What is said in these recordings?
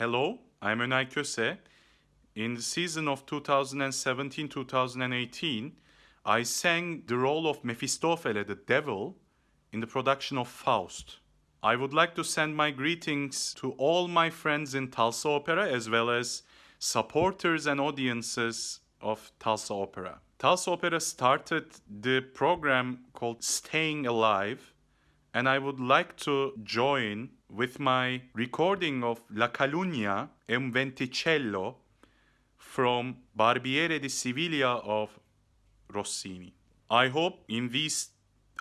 Hello, I'm Önay Köse. In the season of 2017-2018, I sang the role of Mephistopheles, the devil, in the production of Faust. I would like to send my greetings to all my friends in Tulsa Opera as well as supporters and audiences of Tulsa Opera. Tulsa Opera started the program called Staying Alive and I would like to join with my recording of La Calunia e un Venticello from Barbiere di Siviglia of Rossini. I hope in these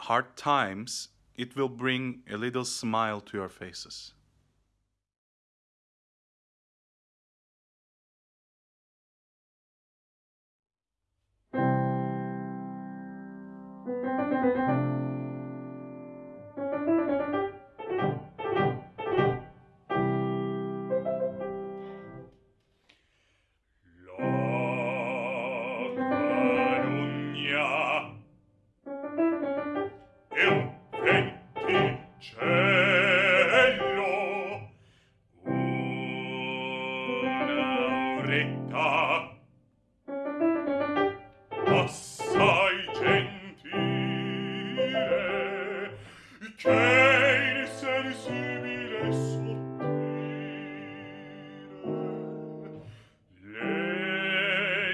hard times it will bring a little smile to your faces. cielo un'auretta assai gentile che in ser simile sottile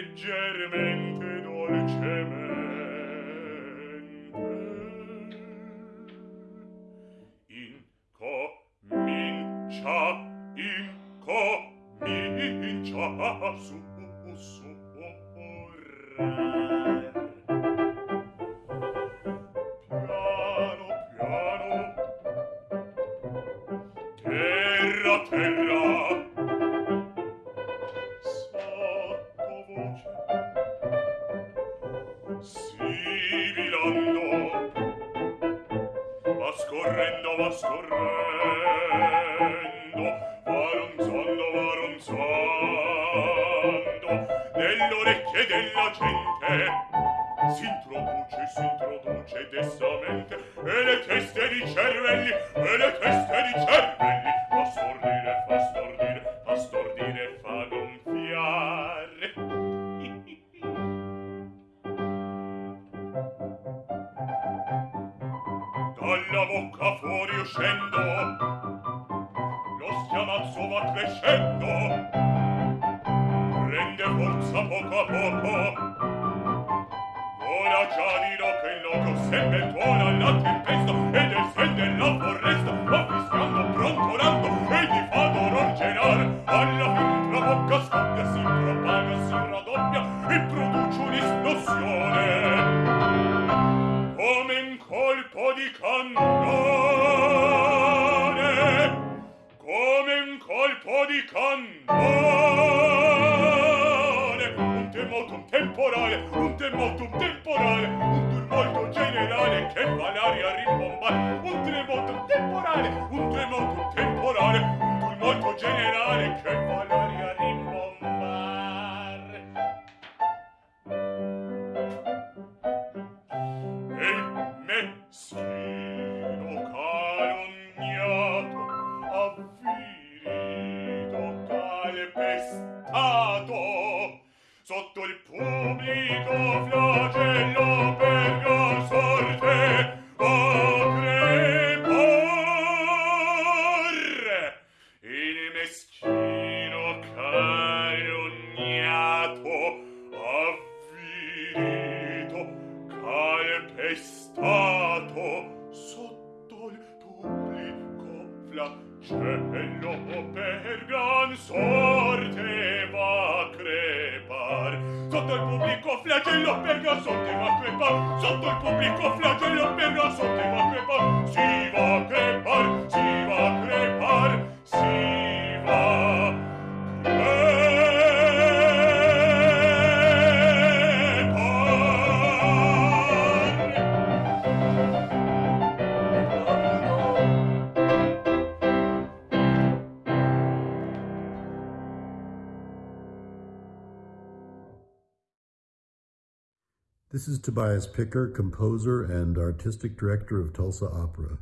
leggermente dolcemente. fratello sottovoce sibilando. Va scorrendo va scorrendo va ronzando va ronzando nell'orecchie della gente. S'introduce s'introduce destamente e le teste di cervelli e le teste alla bocca fuori uscendo. Lo schiamazzo va crescendo. Prende forza poco a poco. Ora già dirò che il loco sempre tuona la tempesta e descende la foresta ma fischiando brontolando e gli fa dolor gelare alla fin la bocca scoppia si propaga si raddoppia e produce un'esplosione. di cannone come un colpo di cannone un termotum temporale un termotum temporale un tumulto generale che fa l'aria rimbalzare è sotto il pubblico flagello per gran sorte o crepor. Il meschino calunniato avvilito calpestato sotto il pubblico flagello Sotto il pubblico flagello per la sorte va a crepar Sotto il pubblico flagello per la sorte va a crepar Si va a crepar, si This is Tobias Picker, composer and artistic director of Tulsa Opera.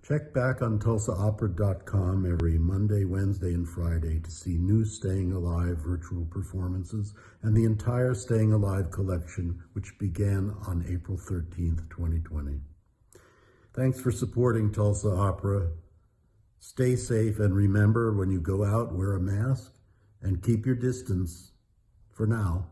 Check back on tulsaopera.com every Monday, Wednesday, and Friday to see new Staying Alive virtual performances and the entire Staying Alive collection, which began on April 13th, 2020. Thanks for supporting Tulsa Opera. Stay safe and remember when you go out, wear a mask and keep your distance for now.